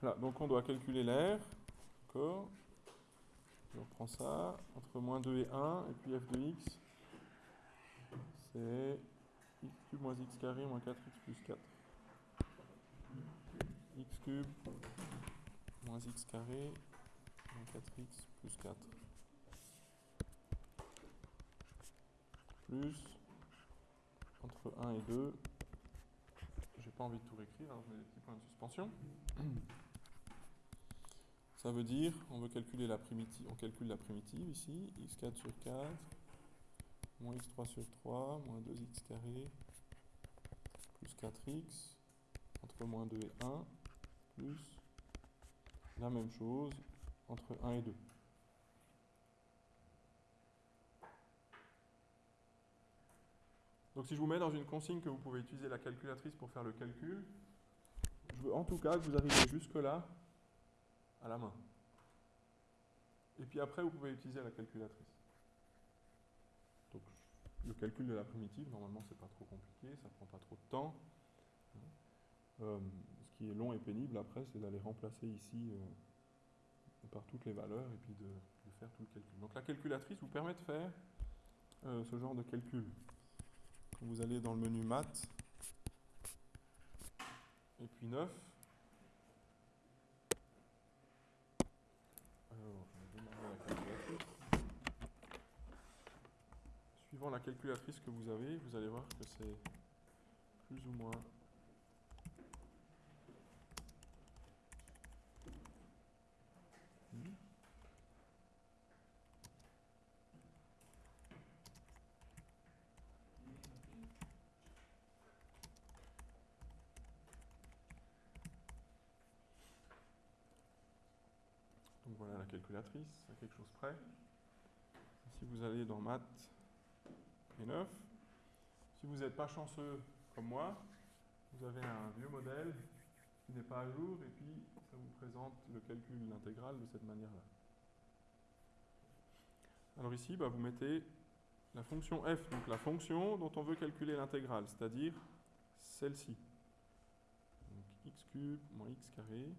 Voilà, donc on doit calculer l'air. D'accord Je reprends ça. Entre moins 2 et 1, et puis f de x, c'est x cube moins x carré moins 4x plus 4. x cube moins x carré moins 4x plus 4. Plus entre 1 et 2. J'ai pas envie de tout réécrire, alors je mets des petits points de suspension. Ça veut dire, on calcule la primitive ici, x4 sur 4, moins x3 sur 3, moins 2x carré, plus 4x, entre moins 2 et 1, plus la même chose entre 1 et 2. Donc si je vous mets dans une consigne que vous pouvez utiliser la calculatrice pour faire le calcul, je veux en tout cas que vous arriviez jusque-là à la main. Et puis après, vous pouvez utiliser la calculatrice. Donc le calcul de la primitive, normalement, c'est pas trop compliqué, ça prend pas trop de temps. Euh, ce qui est long et pénible après, c'est d'aller remplacer ici euh, par toutes les valeurs et puis de, faire tout le calcul. Donc la calculatrice vous permet de faire euh, ce genre de calcul vous allez dans le menu maths, et puis 9. Alors, je vais démarrer la calculatrice. La calculatrice que vous avez, vous allez voir que c'est plus ou moins hmm. voilà la calculatrice, à quelque chose près. Si vous allez dans maths et 9, si vous n'êtes pas chanceux comme moi, vous avez un vieux modèle qui n'est pas à jour et puis ça vous présente le calcul intégral de cette manière-là. Alors ici, bah, vous mettez la fonction f, donc la fonction dont on veut calculer l'intégrale, c'est-à-dire celle-ci. Donc x cube moins x carré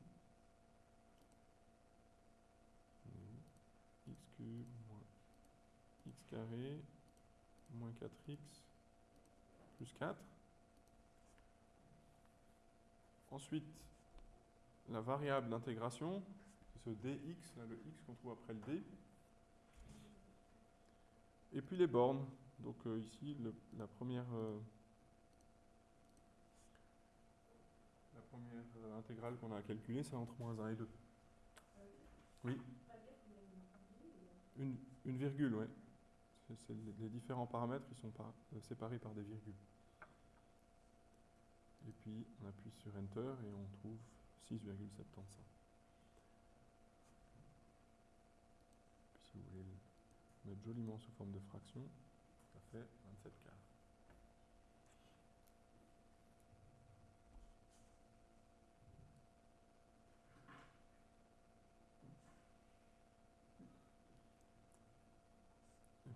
x cube moins x carré moins 4x plus 4. Ensuite, la variable d'intégration, c'est ce dx, là, le x qu'on trouve après le d. Et puis les bornes. Donc euh, ici, la première, euh, euh, intégrale qu'on a à calculer, c'est entre moins 1 et 2. Oui une, virgule, oui. Les différents paramètres qui sont euh, séparés par des virgules. Et puis on appuie sur Enter et on trouve 6,75. Si vous voulez le mettre joliment sous forme de fraction, ça fait 27 quarts.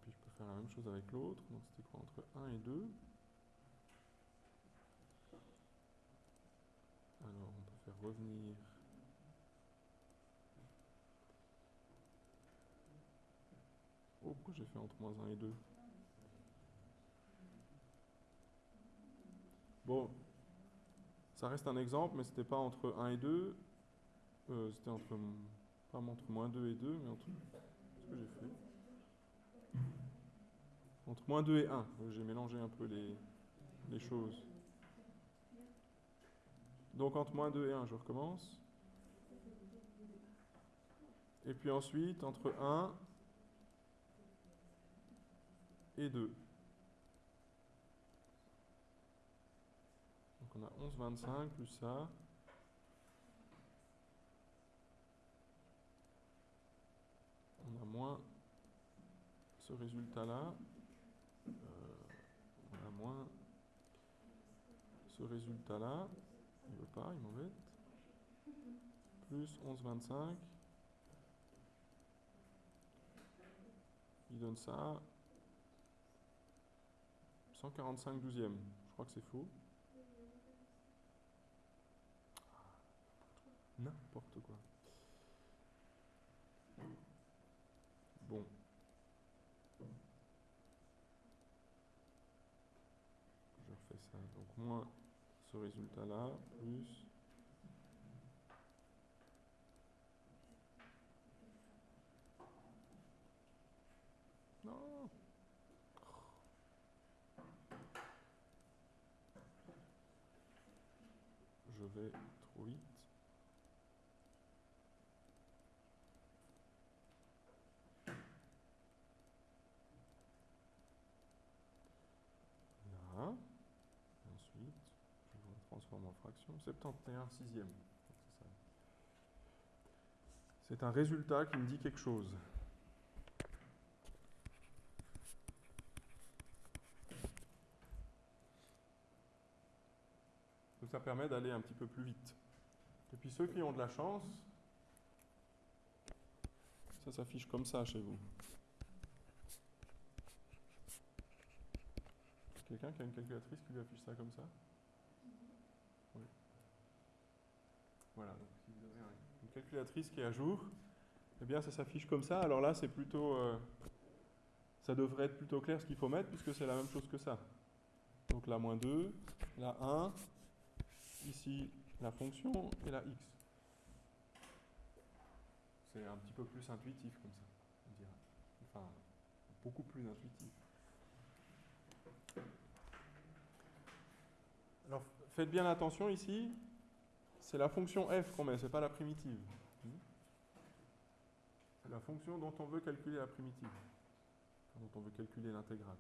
puis je peux la même chose avec l'autre. Donc c'était quoi entre 1 et 2 Alors on peut faire revenir Oh, pourquoi j'ai fait entre moins 1 et 2 Bon, ça reste un exemple, mais c'était pas entre 1 et 2. Euh, c'était entre, pas entre moins 2 et 2, mais entre... ce que j'ai fait entre moins 2 et 1. J'ai mélangé un peu les, les choses. Donc entre moins 2 et 1, je recommence. Et puis ensuite, entre 1 et 2. Donc on a 11, 25 plus ça. On a moins ce résultat-là, euh, on a moins résultat-là, il veut pas, il m'embête, plus 11,25, il donne ça, 145 douzièmes, je crois que c'est faux. N'importe quoi. Bon. Je refais ça. Donc moins ce résultat-là, plus... Non Je vais trop vite. Là. Ensuite, je le transforme fraction. 71 sixième. C'est un résultat qui me dit quelque chose. Donc ça permet d'aller un petit peu plus vite. Et puis ceux qui ont de la chance, ça s'affiche comme ça chez vous. Quelqu'un qui a une calculatrice qui lui affiche ça comme ça Oui. Voilà, donc si vous avez un- une calculatrice qui est à jour, eh bien ça s'affiche comme ça. Alors là, c'est plutôt. euh, ça devrait être plutôt clair ce qu'il faut mettre puisque c'est la même chose que ça. Donc là, moins 2, là 1, ici la fonction et la x. C'est un petit peu plus intuitif comme ça, on dirait. Enfin, beaucoup plus intuitif. Alors, faites bien attention ici, c'est la fonction f qu'on met, c'est pas la primitive. C'est la fonction dont on veut calculer la primitive, dont on veut calculer l'intégrale.